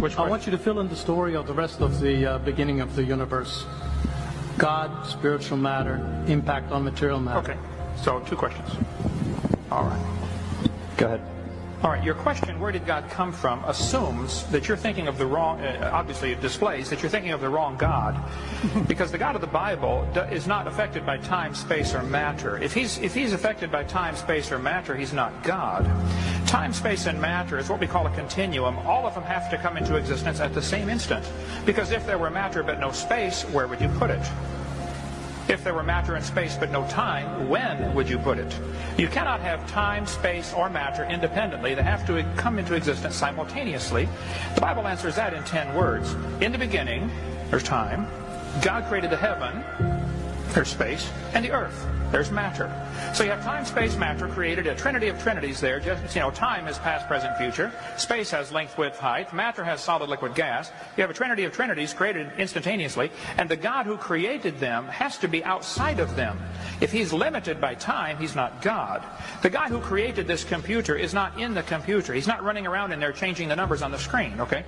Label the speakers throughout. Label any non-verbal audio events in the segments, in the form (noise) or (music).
Speaker 1: Which
Speaker 2: I
Speaker 1: question?
Speaker 2: want you to fill in the story of the rest of the uh, beginning of the universe. God, spiritual matter, impact on material matter.
Speaker 1: Okay, so two questions. All right.
Speaker 3: Go ahead.
Speaker 1: All right, your question, where did God come from, assumes that you're thinking of the wrong, uh, obviously it displays that you're thinking of the wrong God. (laughs) because the God of the Bible do, is not affected by time, space, or matter. If he's, if he's affected by time, space, or matter, he's not God. Time, space, and matter is what we call a continuum. All of them have to come into existence at the same instant. Because if there were matter but no space, where would you put it? If there were matter and space but no time, when would you put it? You cannot have time, space, or matter independently. They have to come into existence simultaneously. The Bible answers that in ten words. In the beginning, there's time. God created the heaven, there's space, and the earth. There's matter. So you have time, space, matter created a trinity of trinities there. Just you know, time is past, present, future. Space has length, width, height. Matter has solid, liquid, gas. You have a trinity of trinities created instantaneously, and the God who created them has to be outside of them. If he's limited by time, he's not God. The guy who created this computer is not in the computer. He's not running around in there changing the numbers on the screen, okay?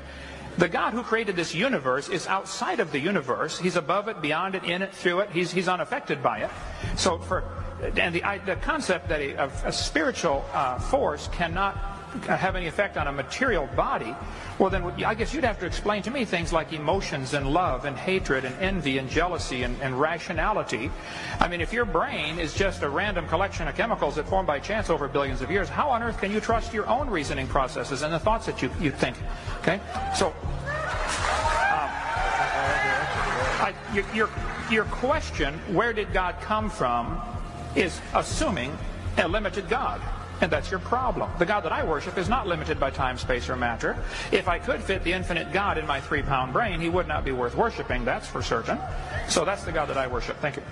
Speaker 1: The God who created this universe is outside of the universe. He's above it, beyond it, in it, through it. He's, he's unaffected by it. So for and the, the concept that a, a spiritual uh, force cannot have any effect on a material body, well then I guess you'd have to explain to me things like emotions and love and hatred and envy and jealousy and, and rationality. I mean, if your brain is just a random collection of chemicals that formed by chance over billions of years, how on earth can you trust your own reasoning processes and the thoughts that you, you think? Okay? So, I, your, your, your question, where did God come from, is assuming a limited God. And that's your problem. The God that I worship is not limited by time, space, or matter. If I could fit the infinite God in my three-pound brain, he would not be worth worshiping, that's for certain. So that's the God that I worship. Thank you.